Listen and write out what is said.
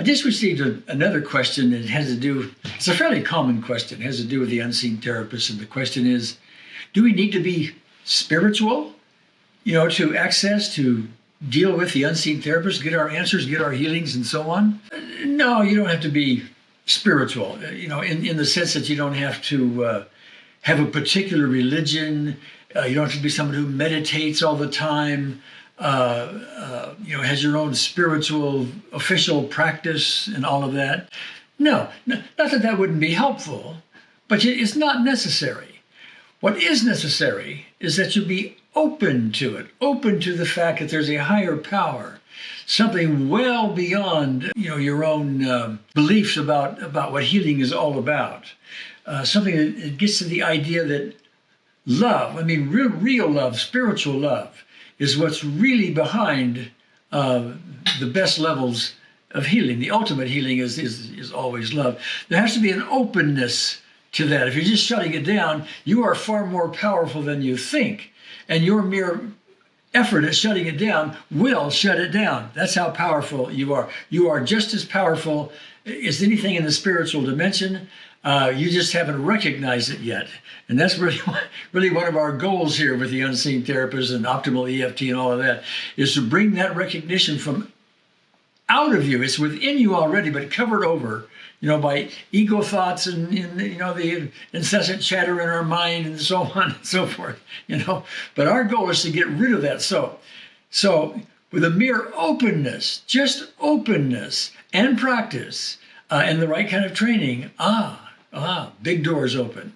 I just received a, another question that has to do, it's a fairly common question, it has to do with the unseen therapist. And the question is, do we need to be spiritual, you know, to access, to deal with the unseen therapist, get our answers, get our healings and so on? No, you don't have to be spiritual, you know, in, in the sense that you don't have to uh, have a particular religion. Uh, you don't have to be someone who meditates all the time. Uh, you know, has your own spiritual official practice and all of that. No, no, not that that wouldn't be helpful, but it's not necessary. What is necessary is that you be open to it, open to the fact that there's a higher power, something well beyond you know your own uh, beliefs about about what healing is all about. Uh, something that gets to the idea that love, I mean, real, real love, spiritual love, is what's really behind uh, the best levels of healing. The ultimate healing is, is, is always love. There has to be an openness to that. If you're just shutting it down, you are far more powerful than you think. And your mere effort at shutting it down will shut it down. That's how powerful you are. You are just as powerful as anything in the spiritual dimension. Uh, you just haven't recognized it yet. And that's really, really one of our goals here with the unseen therapist and optimal EFT and all of that, is to bring that recognition from out of you. It's within you already, but covered over, you know, by ego thoughts and, and, you know, the incessant chatter in our mind and so on and so forth, you know. But our goal is to get rid of that. So, so with a mere openness, just openness and practice uh, and the right kind of training, ah, ah, big doors open.